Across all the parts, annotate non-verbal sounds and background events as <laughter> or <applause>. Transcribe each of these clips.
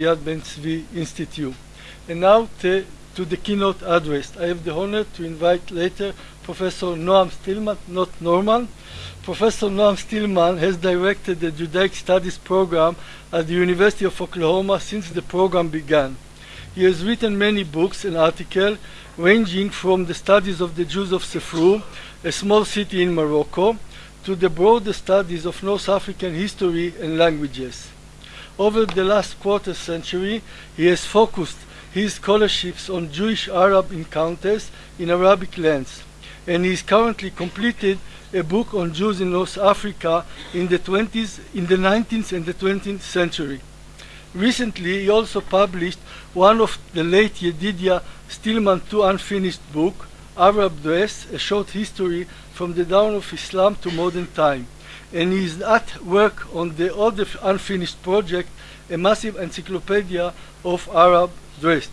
Yad Ben Tzvi Institute. And now to, to the keynote address. I have the honor to invite later Professor Noam Stillman, not Norman. Professor Noam Stillman has directed the Judaic Studies program at the University of Oklahoma since the program began. He has written many books and articles ranging from the studies of the Jews of Sefrou, a small city in Morocco, to the broader studies of North African history and languages. Over the last quarter century, he has focused his scholarships on Jewish-Arab encounters in Arabic lands, and he is currently completed a book on Jews in North Africa in the 20s, in the 19th and the 20th century. Recently, he also published one of the late Yedidia Stillman two unfinished book, Arab Dress, a short history from the dawn of Islam to modern time and he is at work on the other unfinished project, a massive encyclopedia of Arab dress.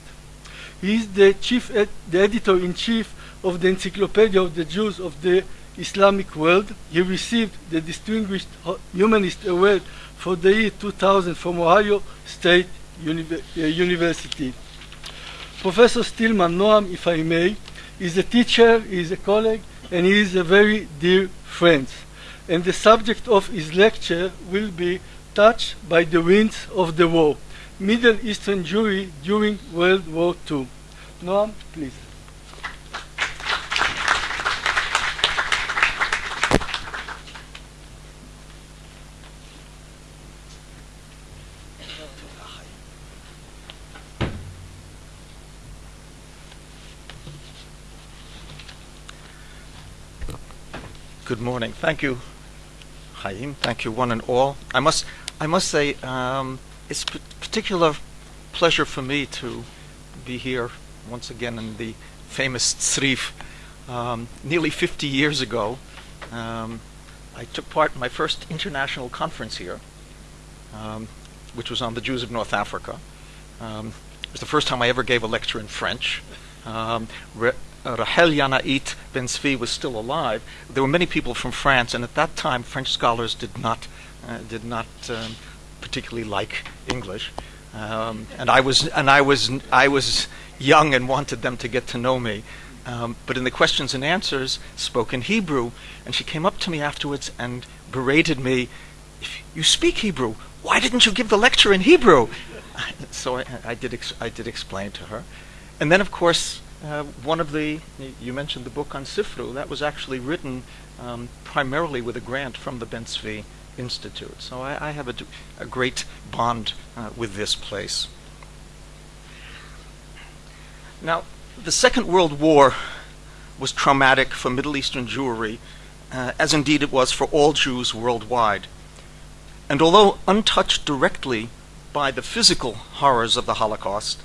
He is the chief, ed the editor-in-chief of the Encyclopedia of the Jews of the Islamic World. He received the Distinguished Humanist Award for the year 2000 from Ohio State uh, University. Professor Stillman, Noam, if I may, is a teacher, he is a colleague, and he is a very dear friend and the subject of his lecture will be touched by the winds of the war, Middle Eastern Jewry during World War II. Noam, please. Good morning. Thank you, Chaim. Thank you, one and all. I must, I must say, um, it's a particular pleasure for me to be here once again in the famous Tzrif. Um, nearly 50 years ago, um, I took part in my first international conference here, um, which was on the Jews of North Africa. Um, it was the first time I ever gave a lecture in French. Um, Rahel Yanait Ben Tzvi was still alive, there were many people from France, and at that time French scholars did not uh, did not um, particularly like English, um, and I was and I was I was young and wanted them to get to know me. Um, but in the questions and answers, spoke in Hebrew, and she came up to me afterwards and berated me. If you speak Hebrew, why didn't you give the lecture in Hebrew? <laughs> so I, I did ex- I did explain to her, and then of course uh, one of the, you mentioned the book on Sefrou, that was actually written um, primarily with a grant from the Ben Institute. So I, I have a, a, great bond uh, with this place. Now, the Second World War was traumatic for Middle Eastern Jewry, uh, as indeed it was for all Jews worldwide. And although untouched directly by the physical horrors of the Holocaust,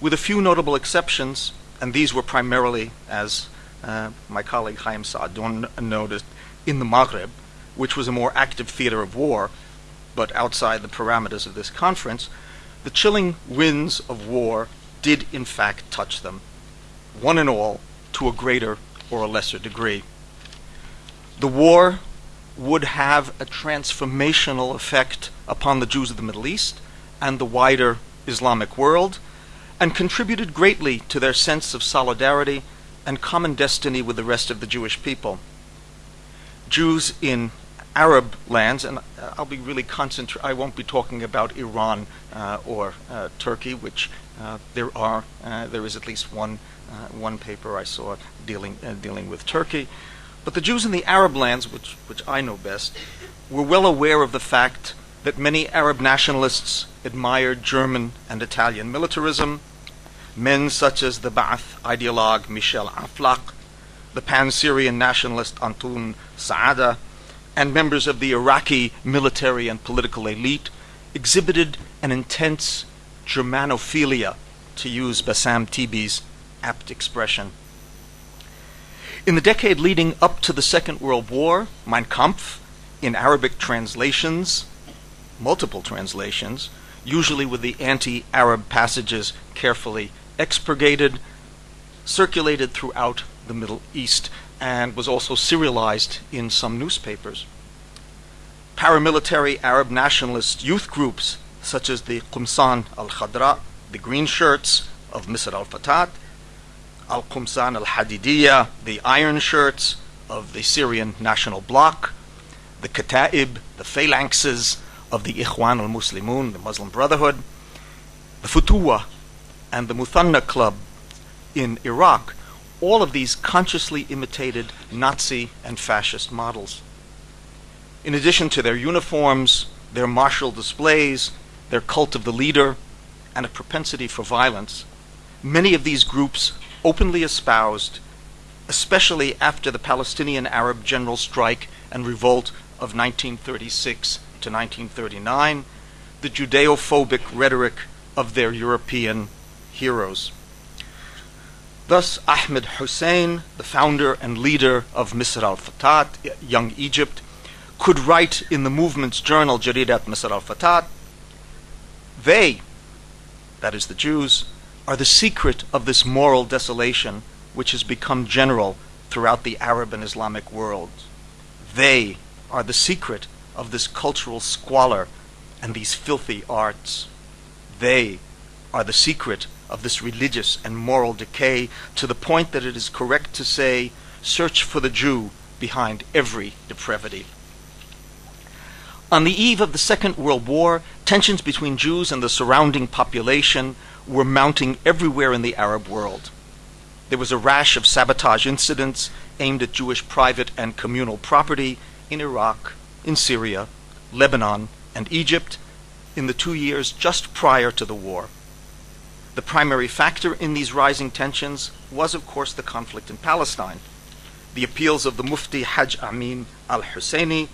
with a few notable exceptions, and these were primarily, as uh, my colleague Chaim Saadon noted, in the Maghreb, which was a more active theater of war, but outside the parameters of this conference, the chilling winds of war did in fact touch them, one and all, to a greater or a lesser degree. The war would have a transformational effect upon the Jews of the Middle East and the wider Islamic world, and contributed greatly to their sense of solidarity and common destiny with the rest of the Jewish people. Jews in Arab lands, and I'll be really concentrated, I won't be talking about Iran uh, or uh, Turkey, which uh, there are, uh, there is at least one, uh, one paper I saw dealing, uh, dealing with Turkey. But the Jews in the Arab lands, which, which I know best, were well aware of the fact that many Arab nationalists admired German and Italian militarism, men such as the Ba'ath ideologue Michel Aflaq, the pan-Syrian nationalist Antoun Saada, and members of the Iraqi military and political elite exhibited an intense Germanophilia, to use Bassam Tibi's apt expression. In the decade leading up to the Second World War, Mein Kampf, in Arabic translations, multiple translations, usually with the anti Arab passages carefully expurgated, circulated throughout the Middle East, and was also serialized in some newspapers. Paramilitary Arab nationalist youth groups such as the Qumsan al Khadra, the green shirts of Misr al Fatat, al Qumsan al Hadidiyya, the iron shirts of the Syrian National Bloc, the Kata'ib, the phalanxes of the Ikhwan al Muslimun, the Muslim Brotherhood, the Futuwa, and the Muthanna Club in Iraq, all of these consciously imitated Nazi and fascist models. In addition to their uniforms, their martial displays, their cult of the leader, and a propensity for violence, many of these groups openly espoused, especially after the Palestinian Arab general strike and revolt of 1936 to 1939, the Judeo-phobic rhetoric of their European heroes. Thus, Ahmed Hussein, the founder and leader of Misr al-Fatat, Young Egypt, could write in the movement's journal Jaridat Misr al-Fatat, they, that is the Jews, are the secret of this moral desolation which has become general throughout the Arab and Islamic world. They are the secret of this cultural squalor and these filthy arts. They are the secret of this religious and moral decay to the point that it is correct to say, search for the Jew behind every depravity. On the eve of the Second World War, tensions between Jews and the surrounding population were mounting everywhere in the Arab world. There was a rash of sabotage incidents aimed at Jewish private and communal property in Iraq, in Syria, Lebanon, and Egypt in the two years just prior to the war. The primary factor in these rising tensions was, of course, the conflict in Palestine. The appeals of the Mufti Hajj Amin al Husseini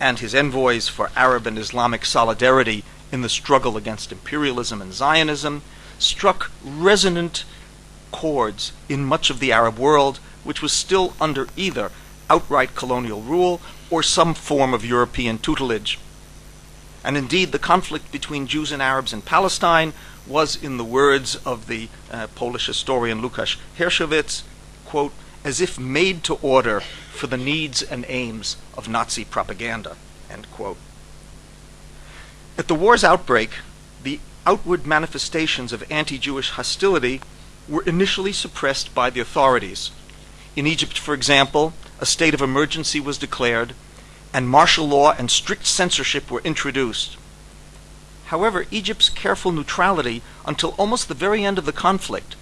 and his envoys for Arab and Islamic solidarity in the struggle against imperialism and Zionism struck resonant chords in much of the Arab world, which was still under either outright colonial rule or some form of European tutelage. And indeed, the conflict between Jews and Arabs in Palestine was, in the words of the uh, Polish historian Lukasz Hirszowicz, quote, as if made to order for the needs and aims of Nazi propaganda, end quote. At the war's outbreak, the outward manifestations of anti-Jewish hostility were initially suppressed by the authorities. In Egypt, for example, a state of emergency was declared, and martial law and strict censorship were introduced. However, Egypt's careful neutrality until almost the very end of the conflict,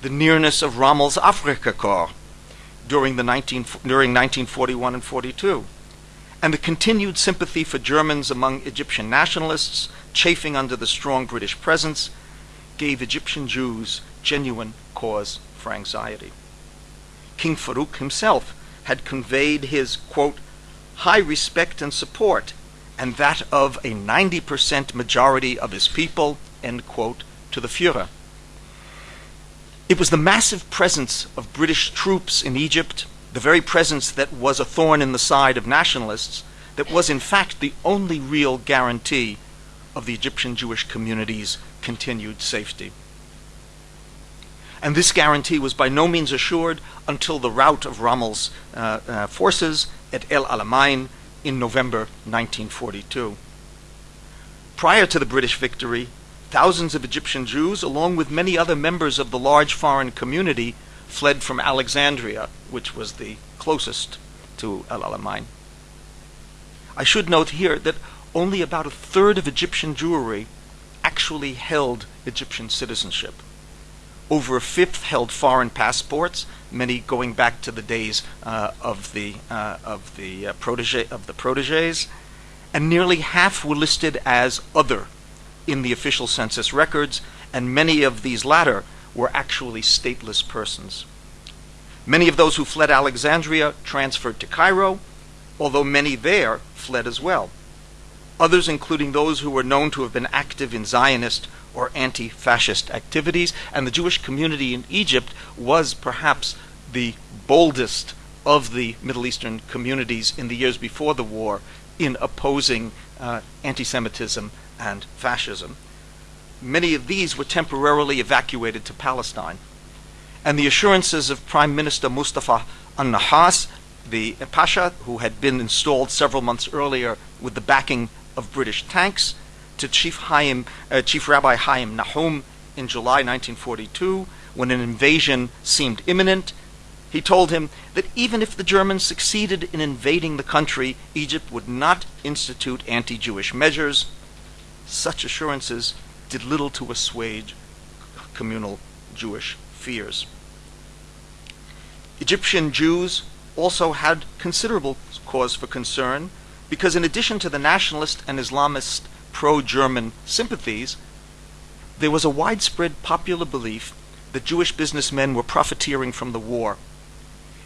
the nearness of Rommel's Afrika Korps during, the 19, during 1941 and 42, and the continued sympathy for Germans among Egyptian nationalists chafing under the strong British presence gave Egyptian Jews genuine cause for anxiety. King Farouk himself had conveyed his, quote, high respect and support, and that of a 90% majority of his people, end quote, to the Fuhrer. It was the massive presence of British troops in Egypt, the very presence that was a thorn in the side of nationalists, that was in fact the only real guarantee of the Egyptian Jewish community's continued safety. And this guarantee was by no means assured until the rout of Rommel's uh, uh, forces at El Alamein in November 1942. Prior to the British victory, Thousands of Egyptian Jews, along with many other members of the large foreign community, fled from Alexandria, which was the closest to El Alamein. I should note here that only about a third of Egyptian Jewry actually held Egyptian citizenship. Over a fifth held foreign passports, many going back to the days uh, of the uh, of the uh, protege of the proteges, and nearly half were listed as other in the official census records, and many of these latter were actually stateless persons. Many of those who fled Alexandria transferred to Cairo, although many there fled as well. Others, including those who were known to have been active in Zionist or anti fascist activities, and the Jewish community in Egypt was perhaps the boldest of the Middle Eastern communities in the years before the war in opposing uh, anti Semitism and fascism. Many of these were temporarily evacuated to Palestine. And the assurances of Prime Minister Mustafa al-Nahas, the Pasha, who had been installed several months earlier with the backing of British tanks, to Chief, uh, Chief Rabbi Chaim Nahum in July 1942 when an invasion seemed imminent. He told him that even if the Germans succeeded in invading the country, Egypt would not institute anti Jewish measures. Such assurances did little to assuage communal Jewish fears. Egyptian Jews also had considerable cause for concern because, in addition to the nationalist and Islamist pro German sympathies, there was a widespread popular belief that Jewish businessmen were profiteering from the war.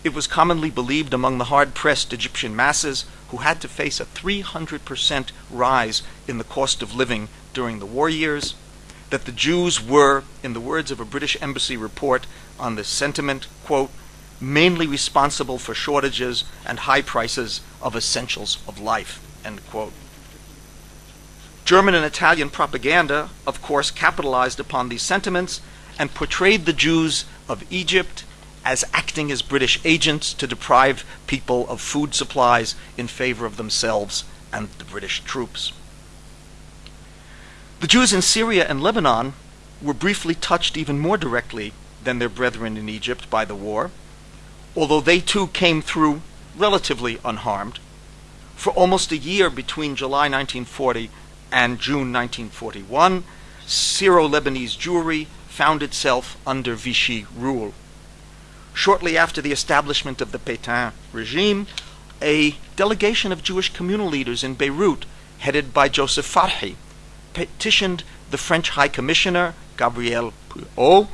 It was commonly believed among the hard pressed Egyptian masses who had to face a 300% rise in the cost of living during the war years that the Jews were, in the words of a British embassy report on this sentiment, quote, mainly responsible for shortages and high prices of essentials of life, end quote. German and Italian propaganda, of course, capitalized upon these sentiments and portrayed the Jews of Egypt as acting as British agents to deprive people of food supplies in favor of themselves and the British troops. The Jews in Syria and Lebanon were briefly touched even more directly than their brethren in Egypt by the war, although they too came through relatively unharmed. For almost a year between July 1940 and June 1941, Syro Lebanese Jewry found itself under Vichy rule. Shortly after the establishment of the Pétain regime, a delegation of Jewish communal leaders in Beirut, headed by Joseph Farhi, petitioned the French High Commissioner, Gabriel Puaux,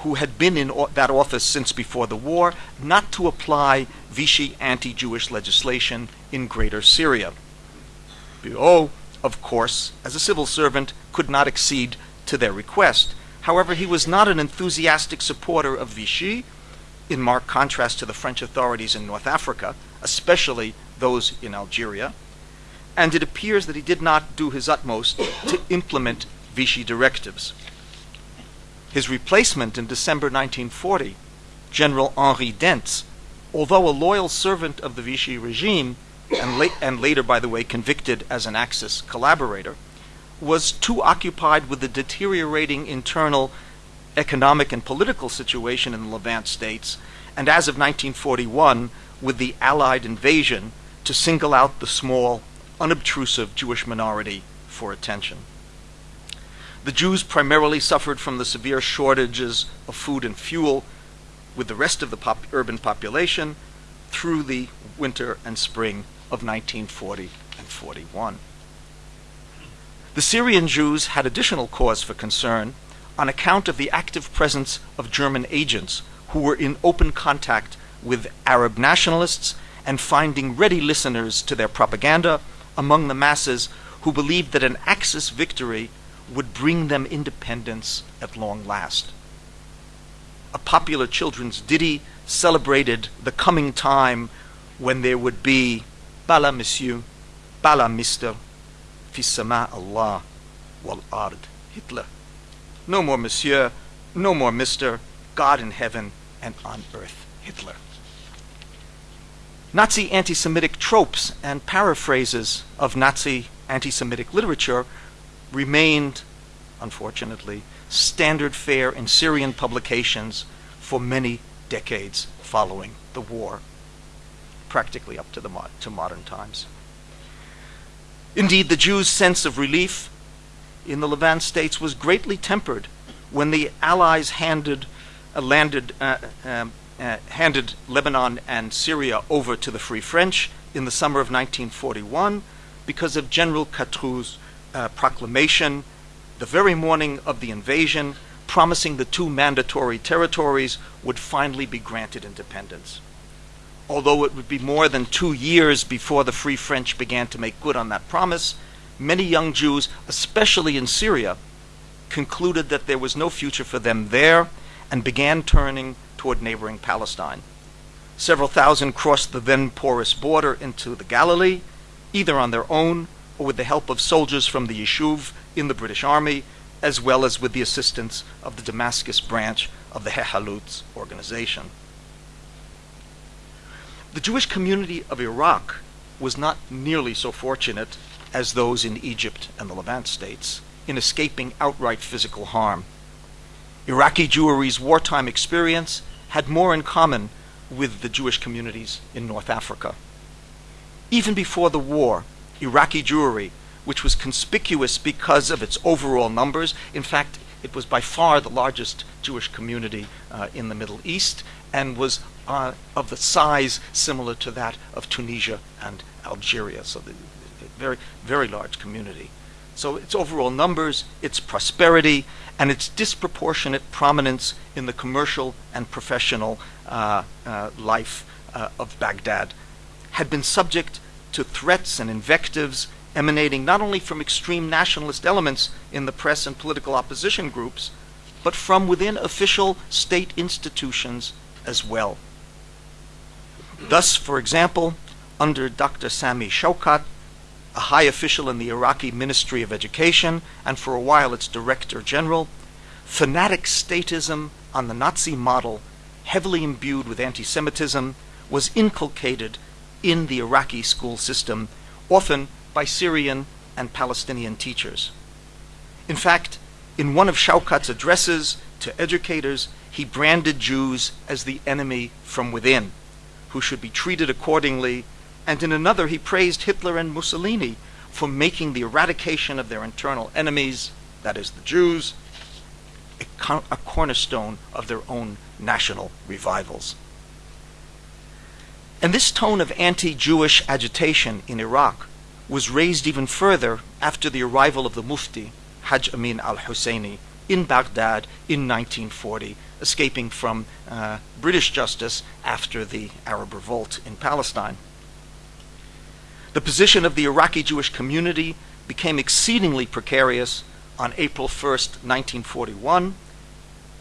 who had been in that office since before the war, not to apply Vichy anti Jewish legislation in Greater Syria. Puaux, of course, as a civil servant, could not accede to their request. However, he was not an enthusiastic supporter of Vichy, in marked contrast to the French authorities in North Africa, especially those in Algeria and it appears that he did not do his utmost to implement Vichy directives. His replacement in December 1940, General Henri Dentz, although a loyal servant of the Vichy regime, and, la- and later, by the way, convicted as an Axis collaborator, was too occupied with the deteriorating internal economic and political situation in the Levant states, and as of 1941, with the Allied invasion, to single out the small unobtrusive Jewish minority for attention. The Jews primarily suffered from the severe shortages of food and fuel with the rest of the pop- urban population through the winter and spring of 1940 and 41. The Syrian Jews had additional cause for concern on account of the active presence of German agents who were in open contact with Arab nationalists and finding ready listeners to their propaganda among the masses who believed that an Axis victory would bring them independence at long last. A popular children's ditty celebrated the coming time when there would be Bala Monsieur, Bala Mister, Fissama Allah, Wal Ard, Hitler. No more Monsieur, no more Mister, God in heaven and on earth, Hitler. Nazi anti Semitic tropes and paraphrases of Nazi anti Semitic literature remained, unfortunately, standard fare in Syrian publications for many decades following the war, practically up to, the mo- to modern times. Indeed, the Jews' sense of relief in the Levant states was greatly tempered when the Allies handed, uh, landed uh, um, uh, handed Lebanon and Syria over to the Free French in the summer of 1941 because of General Catroux's uh, proclamation the very morning of the invasion promising the two mandatory territories would finally be granted independence. Although it would be more than two years before the Free French began to make good on that promise, many young Jews, especially in Syria, concluded that there was no future for them there and began turning toward neighboring Palestine. Several thousand crossed the then porous border into the Galilee, either on their own or with the help of soldiers from the Yishuv in the British Army, as well as with the assistance of the Damascus branch of the Hehalutz organization. The Jewish community of Iraq was not nearly so fortunate as those in Egypt and the Levant states in escaping outright physical harm. Iraqi Jewry's wartime experience had more in common with the Jewish communities in North Africa. Even before the war, Iraqi Jewry, which was conspicuous because of its overall numbers, in fact, it was by far the largest Jewish community uh, in the Middle East and was uh, of the size similar to that of Tunisia and Algeria. So, the, very, very large community. So, its overall numbers, its prosperity, and its disproportionate prominence in the commercial and professional uh, uh, life uh, of Baghdad had been subject to threats and invectives emanating not only from extreme nationalist elements in the press and political opposition groups, but from within official state institutions as well. Thus, for example, under Dr. Sami Shaukat, a high official in the Iraqi Ministry of Education, and for a while its Director General, fanatic statism on the Nazi model, heavily imbued with anti Semitism, was inculcated in the Iraqi school system, often by Syrian and Palestinian teachers. In fact, in one of Shaukat's addresses to educators, he branded Jews as the enemy from within, who should be treated accordingly and in another he praised Hitler and Mussolini for making the eradication of their internal enemies, that is, the Jews, a, co- a cornerstone of their own national revivals. And this tone of anti Jewish agitation in Iraq was raised even further after the arrival of the Mufti, Hajj Amin al Husseini, in Baghdad in 1940, escaping from uh, British justice after the Arab revolt in Palestine. The position of the Iraqi Jewish community became exceedingly precarious on April 1, 1941,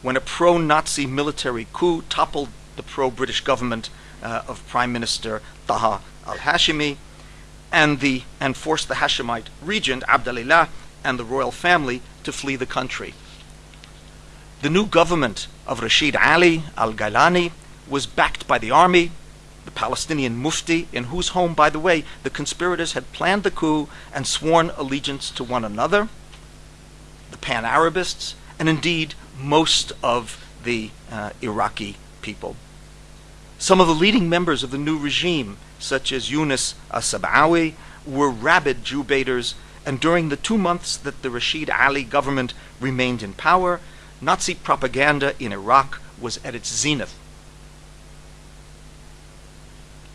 when a pro Nazi military coup toppled the pro British government uh, of Prime Minister Taha al Hashimi and, the, and forced the Hashemite regent Abdalillah and the royal family to flee the country. The new government of Rashid Ali al Gailani was backed by the army, the Palestinian Mufti, in whose home, by the way, the conspirators had planned the coup and sworn allegiance to one another, the Pan Arabists, and indeed most of the uh, Iraqi people. Some of the leading members of the new regime, such as Yunus As-Sabawi, were rabid Jew baiters, and during the two months that the Rashid Ali government remained in power, Nazi propaganda in Iraq was at its zenith.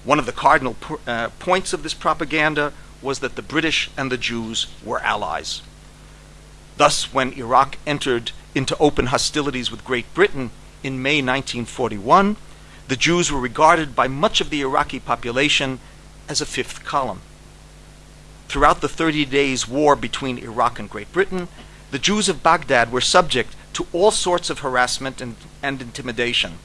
One of the cardinal uh, points of this propaganda was that the British and the Jews were allies. Thus, when Iraq entered into open hostilities with Great Britain in May 1941, the Jews were regarded by much of the Iraqi population as a fifth column. Throughout the 30 days' war between Iraq and Great Britain, the Jews of Baghdad were subject to all sorts of harassment and, and intimidation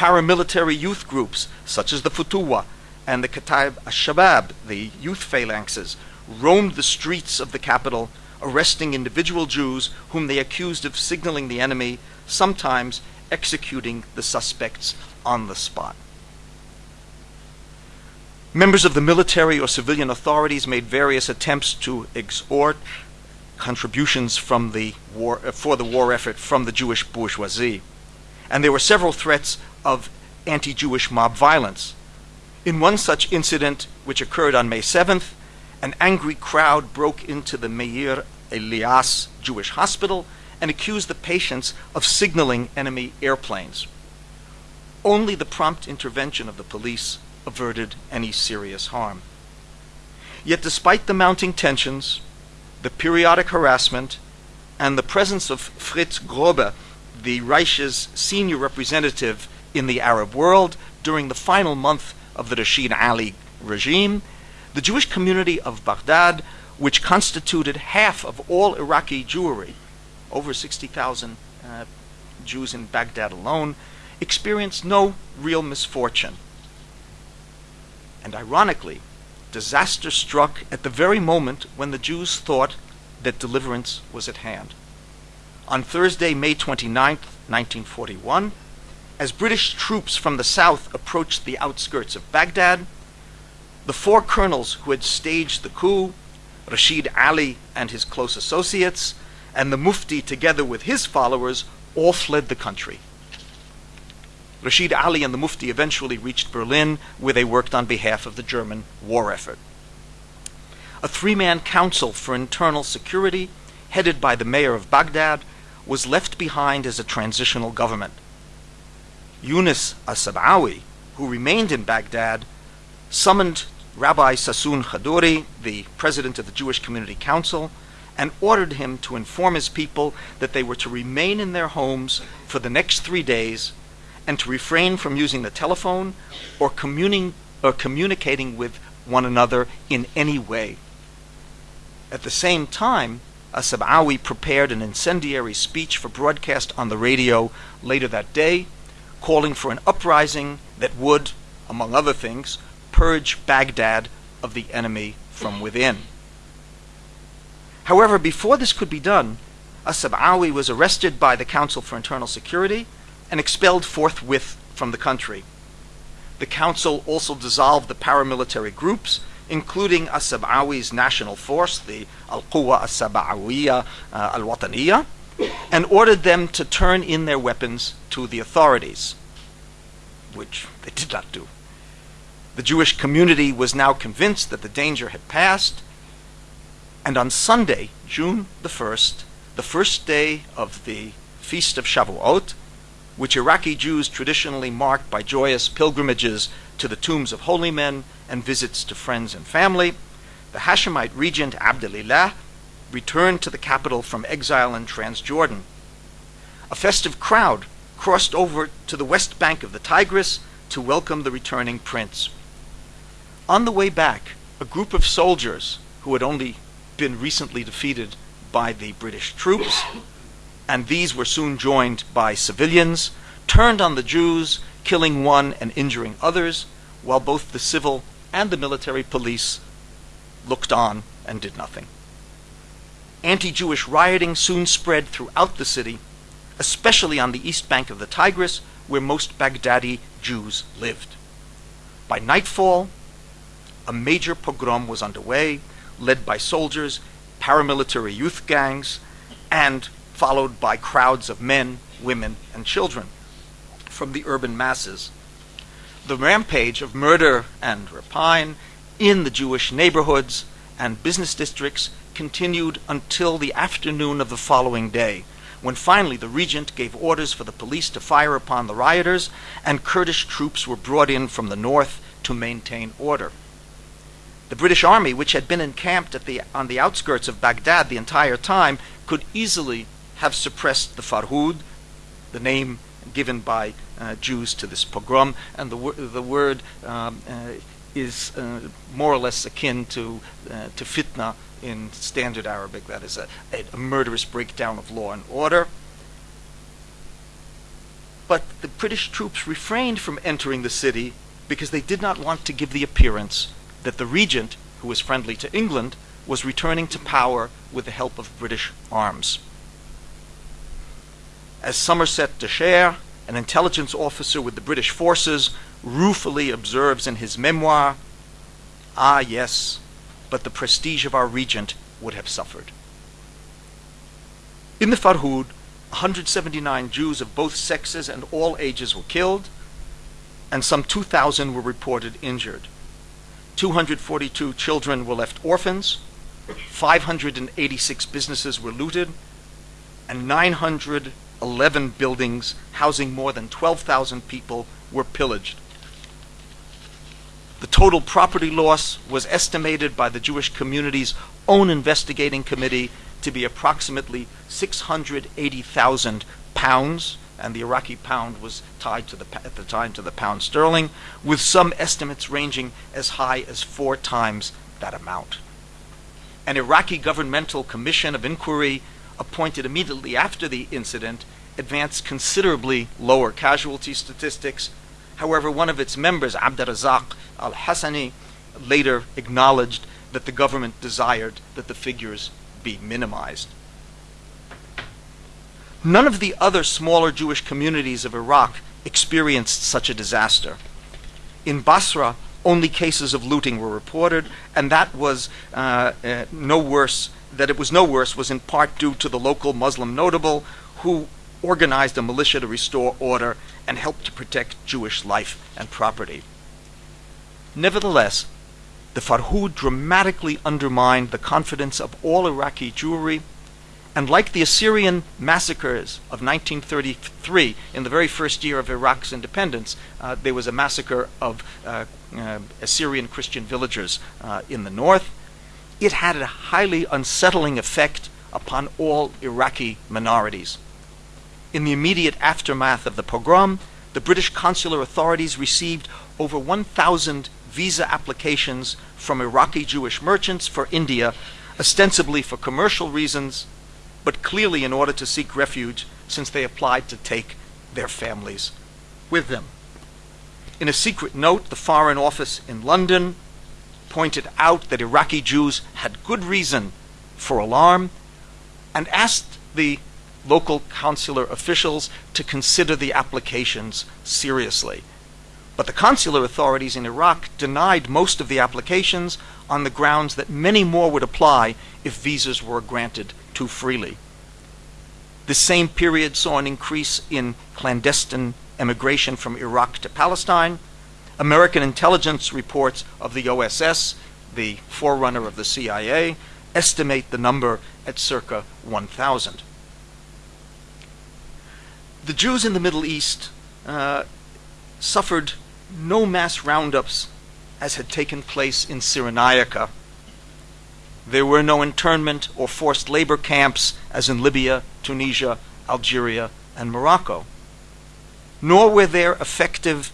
paramilitary youth groups such as the Futuwa and the Kataib al-Shabab, the youth phalanxes, roamed the streets of the capital, arresting individual Jews whom they accused of signaling the enemy, sometimes executing the suspects on the spot. Members of the military or civilian authorities made various attempts to extort contributions from the war, uh, for the war effort from the Jewish bourgeoisie. And there were several threats of anti Jewish mob violence. In one such incident, which occurred on May 7th, an angry crowd broke into the Meir Elias Jewish Hospital and accused the patients of signaling enemy airplanes. Only the prompt intervention of the police averted any serious harm. Yet, despite the mounting tensions, the periodic harassment, and the presence of Fritz Grobba, the Reich's senior representative in the Arab world during the final month of the Rashid Ali regime, the Jewish community of Baghdad, which constituted half of all Iraqi Jewry, over 60,000 uh, Jews in Baghdad alone, experienced no real misfortune. And ironically, disaster struck at the very moment when the Jews thought that deliverance was at hand. On Thursday, May 29, 1941, as British troops from the south approached the outskirts of Baghdad, the four colonels who had staged the coup Rashid Ali and his close associates, and the Mufti, together with his followers, all fled the country. Rashid Ali and the Mufti eventually reached Berlin, where they worked on behalf of the German war effort. A three man council for internal security, headed by the mayor of Baghdad, was left behind as a transitional government. Yunus as-Sab'awi, who remained in Baghdad, summoned Rabbi Sassoon Chaduri, the president of the Jewish Community Council, and ordered him to inform his people that they were to remain in their homes for the next three days and to refrain from using the telephone or, communing, or communicating with one another in any way. At the same time, As-Sab'awi prepared an incendiary speech for broadcast on the radio later that day, calling for an uprising that would, among other things, purge Baghdad of the enemy from within. However, before this could be done, As-Sab'awi was arrested by the Council for Internal Security and expelled forthwith from the country. The council also dissolved the paramilitary groups, including As-Sab'awi's national force, the Al-Quwa As-Sab'awiyya uh, Al-Wataniyya, and ordered them to turn in their weapons to the authorities, which they did not do. The Jewish community was now convinced that the danger had passed, and on Sunday, June the 1st, the first day of the Feast of Shavuot, which Iraqi Jews traditionally marked by joyous pilgrimages to the tombs of holy men and visits to friends and family, the Hashemite regent Abdulillah returned to the capital from exile in Transjordan. A festive crowd crossed over to the west bank of the Tigris to welcome the returning prince. On the way back, a group of soldiers who had only been recently defeated by the British troops and these were soon joined by civilians, turned on the Jews, killing one and injuring others, while both the civil and the military police looked on and did nothing. Anti Jewish rioting soon spread throughout the city, especially on the east bank of the Tigris, where most Baghdadi Jews lived. By nightfall, a major pogrom was underway, led by soldiers, paramilitary youth gangs, and followed by crowds of men, women, and children from the urban masses. The rampage of murder and rapine in the Jewish neighborhoods and business districts continued until the afternoon of the following day, when finally the regent gave orders for the police to fire upon the rioters, and Kurdish troops were brought in from the north to maintain order. The British army, which had been encamped the, on the outskirts of Baghdad the entire time, could easily have suppressed the Farhud, the name given by uh, Jews to this pogrom, and the, wor- the word um, uh, is uh, more or less akin to, uh, to fitna in standard Arabic, that is, a, a murderous breakdown of law and order. But the British troops refrained from entering the city because they did not want to give the appearance that the regent, who was friendly to England, was returning to power with the help of British arms as Somerset de Chair, an intelligence officer with the British forces, ruefully observes in his memoir, Ah, yes, but the prestige of our regent would have suffered. In the Farhud, 179 Jews of both sexes and all ages were killed, and some 2,000 were reported injured. 242 children were left orphans, 586 businesses were looted, and 900 11 buildings housing more than 12,000 people were pillaged. The total property loss was estimated by the Jewish community's own investigating committee to be approximately 680,000 pounds, and the Iraqi pound was tied to the, at the time to the pound sterling, with some estimates ranging as high as four times that amount. An Iraqi governmental commission of inquiry appointed immediately after the incident advanced considerably lower casualty statistics. However, one of its members, Abdurazak al Hassani, later acknowledged that the government desired that the figures be minimized. None of the other smaller Jewish communities of Iraq experienced such a disaster. In Basra, only cases of looting were reported, and that was uh, uh, no worse. That it was no worse was in part due to the local Muslim notable who organized a militia to restore order and helped to protect Jewish life and property. Nevertheless, the Farhud dramatically undermined the confidence of all Iraqi Jewry, and like the Assyrian massacres of 1933, in the very first year of Iraq's independence, uh, there was a massacre of uh, uh, Assyrian Christian villagers uh, in the north. It had a highly unsettling effect upon all Iraqi minorities. In the immediate aftermath of the pogrom, the British consular authorities received over 1,000 visa applications from Iraqi Jewish merchants for India, ostensibly for commercial reasons, but clearly in order to seek refuge since they applied to take their families with them. In a secret note, the Foreign Office in London pointed out that Iraqi Jews had good reason for alarm and asked the local consular officials to consider the applications seriously. But the consular authorities in Iraq denied most of the applications on the grounds that many more would apply if visas were granted too freely. The same period saw an increase in clandestine emigration from Iraq to Palestine. American intelligence reports of the OSS, the forerunner of the CIA, estimate the number at circa 1,000. The Jews in the Middle East uh, suffered no mass roundups as had taken place in Cyrenaica. There were no internment or forced labor camps as in Libya, Tunisia, Algeria, and Morocco. Nor were there effective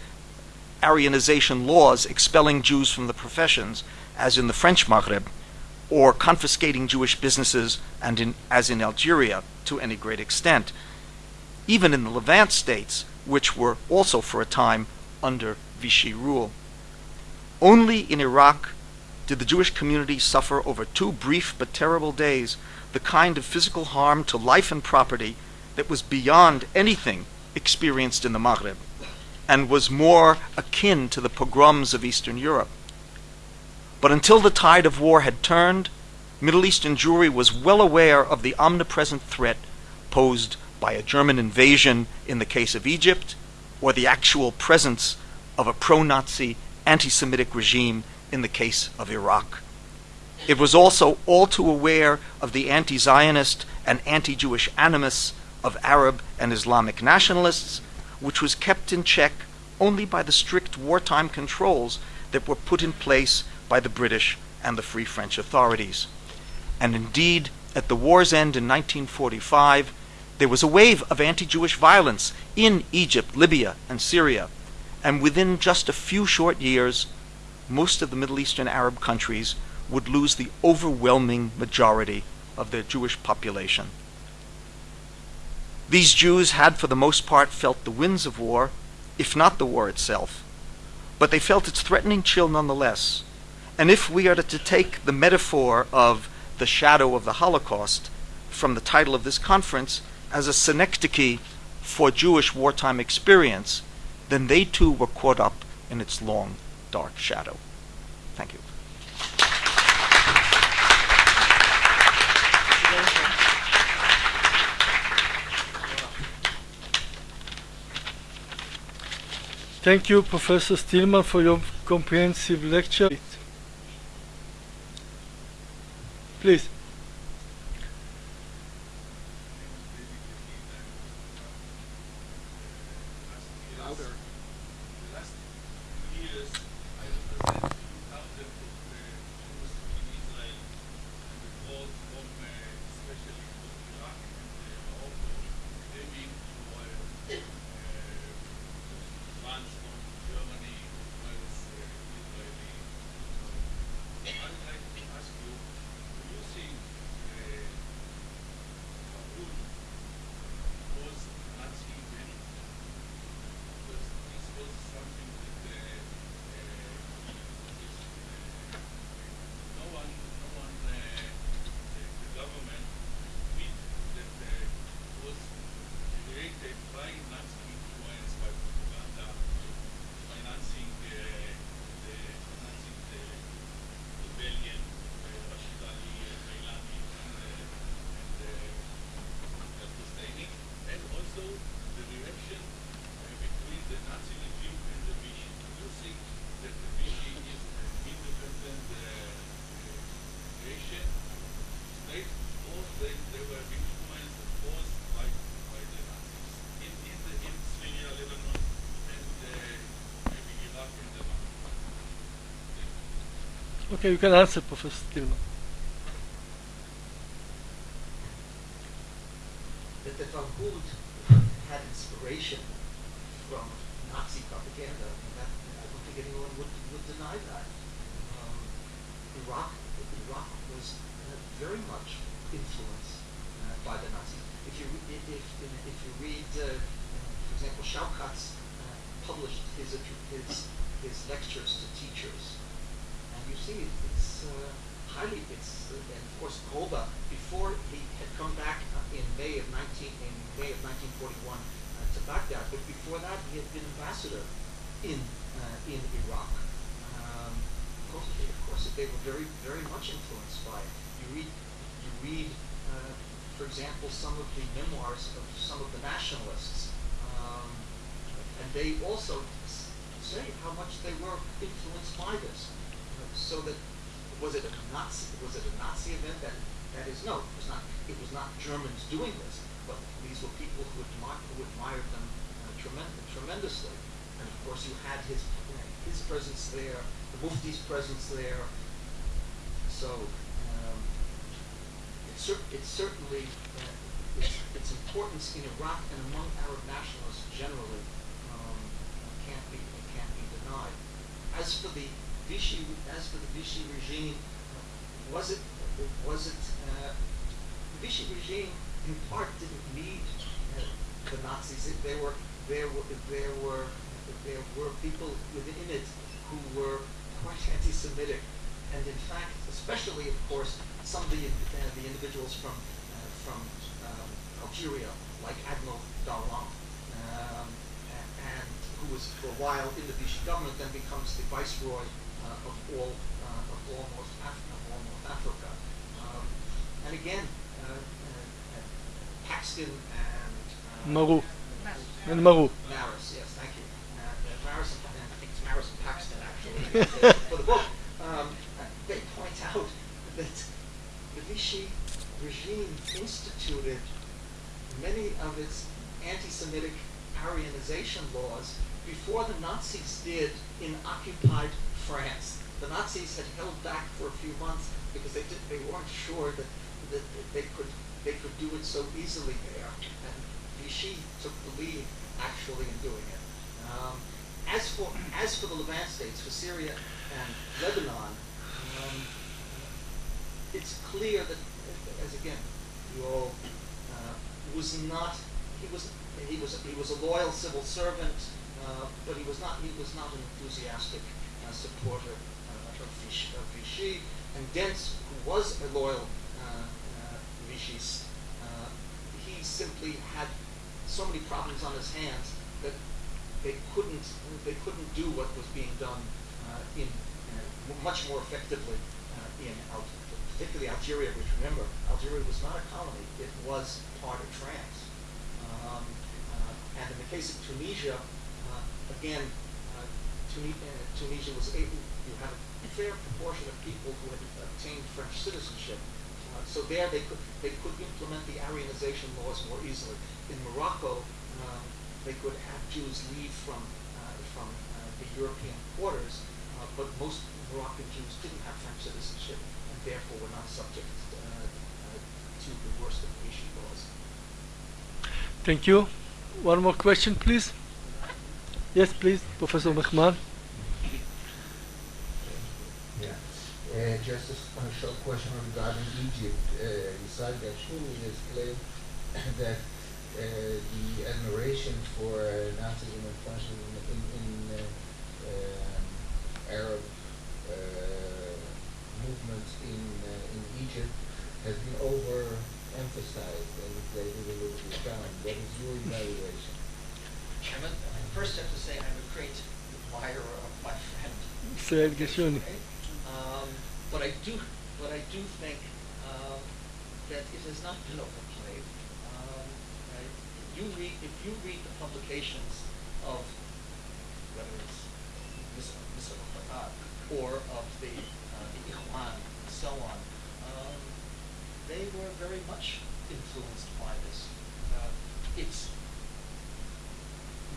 Aryanization laws expelling Jews from the professions, as in the French Maghreb, or confiscating Jewish businesses, and in, as in Algeria, to any great extent even in the Levant states, which were also for a time under Vichy rule. Only in Iraq did the Jewish community suffer over two brief but terrible days the kind of physical harm to life and property that was beyond anything experienced in the Maghreb and was more akin to the pogroms of Eastern Europe. But until the tide of war had turned, Middle Eastern Jewry was well aware of the omnipresent threat posed by a German invasion in the case of Egypt, or the actual presence of a pro Nazi anti Semitic regime in the case of Iraq. It was also all too aware of the anti Zionist and anti Jewish animus of Arab and Islamic nationalists, which was kept in check only by the strict wartime controls that were put in place by the British and the Free French authorities. And indeed, at the war's end in 1945, there was a wave of anti Jewish violence in Egypt, Libya, and Syria. And within just a few short years, most of the Middle Eastern Arab countries would lose the overwhelming majority of their Jewish population. These Jews had, for the most part, felt the winds of war, if not the war itself, but they felt its threatening chill nonetheless. And if we are to take the metaphor of the shadow of the Holocaust from the title of this conference, as a synecdoche for Jewish wartime experience, then they too were caught up in its long, dark shadow. Thank you. Thank you, Professor Stillman, for your comprehensive lecture. Please. Okay, you can answer, Professor Stillman. that the Farhud had inspiration from Nazi propaganda, and that I don't think anyone would, would deny that. Um, Iraq, Iraq was uh, very much influenced uh, by the Nazis. If you if if, you read, uh, for example, Shawkat's uh, published his his his lectures to teachers, you see it's uh, highly it's and of course Grobba before he had come back uh, in May of 19 in May of 1941 uh, to Baghdad, but before that he had been ambassador in in Iraq. Um, of course, of course, they were very very much influenced by it. You read you read. For example, some of the memoirs of some of the nationalists, um, and they also say how much they were influenced by this. So that was it a Nazi was it a Nazi event? That that is no, it was not. It was not Germans doing this, but these were people who admired who admired them uh, tremen- tremendously. And of course, you had his his presence there, the Mufti's presence there. So um, cer- certainly uh, its, its importance in Iraq and among Arab nationalists generally um, can't be can't be denied. As for the Vichy, as for the Vichy regime, was it was it uh, the Vichy regime in part didn't need uh, the Nazis. It- There were there were there were there were people within it who were quite anti-Semitic, and in fact, especially of course, some of the uh, the individuals from uh, from um, Algeria, like Admiral Darlan, um, and who was for a while in the Vichy government, then becomes the viceroy of all uh, of all North Af- of all North Africa. Um, and again, uh, uh, uh, Paxton and uh, Maru. And Maru. Marrus, yes, thank you. Uh, uh, Marrus and, and I think it's Marrus and Paxton actually uh, <laughs> for the book. Um, uh, they point out that the Vichy regime instituted many of its anti-Semitic Aryanization laws before the Nazis did in occupied France. The Nazis had held back for a few months because they did, they weren't sure that, that they could they could do it so easily there. And Vichy took the lead actually in doing it. Um, as for as for the Levant states, for Syria and Lebanon, um, it's clear that, as again, Puaux uh, was not he was he was he was a loyal civil servant, uh, but he was not he was not an enthusiastic uh, supporter uh, of Vichy, of Vichy. And Dentz, who was a loyal uh, uh, Vichist, uh, he simply had so many problems on his hands that they couldn't they couldn't do what was being done uh, in uh, much more effectively uh, in Al- particularly Algeria, which remember Algeria was not a colony; it was part of France. Um, uh, and in the case of Tunisia, uh, again, uh, uh, Tunisia was able. You had a fair proportion of people who had obtained French citizenship. Uh, so there they could they could implement the Aryanization laws more easily. In Morocco, um, they could have Jews leave from uh, from uh, the European quarters, uh, but most Moroccan Jews didn't have French citizenship and therefore were not subject uh, uh, to the worst of Vichy laws. Thank you. One more question, please. Yes, please, Professor Mehman. Uh, just a short question regarding Egypt. Uh, Isaac Gershoni has claimed <coughs> that uh, the admiration for uh, Nazism and fascism in, in uh, um, Arab uh, movements in uh, in Egypt has been overemphasized and inflated a little bit down. What is your evaluation? I'm a, I first have to say I'm a great admirer of my friend. Israel Gershoni. Um, but I do, but I do think um, that it has not been overplayed. Um? You read, if you read the publications of whether it's Mr. Farhad or of the uh, the Ikhwan and so on, um, they were very much influenced by this. Uh, it's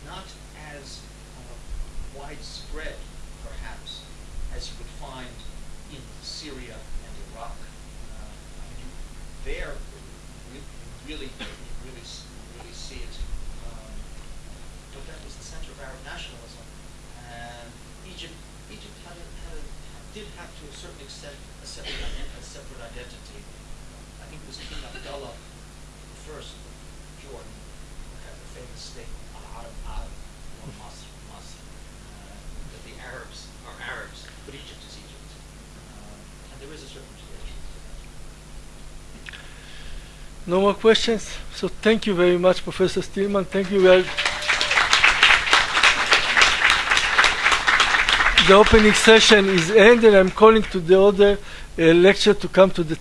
not as uh, widespread, perhaps, as you would find in Syria and Iraq. Uh, I mean, there, you really, really, really see it. Um, but that was the center of Arab nationalism, and Egypt, Egypt had a, had a, did have to a certain extent a separate, a separate identity. I think it was King Abdullah the first of Jordan had the famous statement, Al-Arab Arab, wa Masr, Masr, uh, that the Arabs, but Egypt is Egypt. Um, and there is a certain relation to that. No more questions? So thank you very much, Professor Stillman. Thank you very The opening session is ended. I'm calling to the other uh, lecture to come to the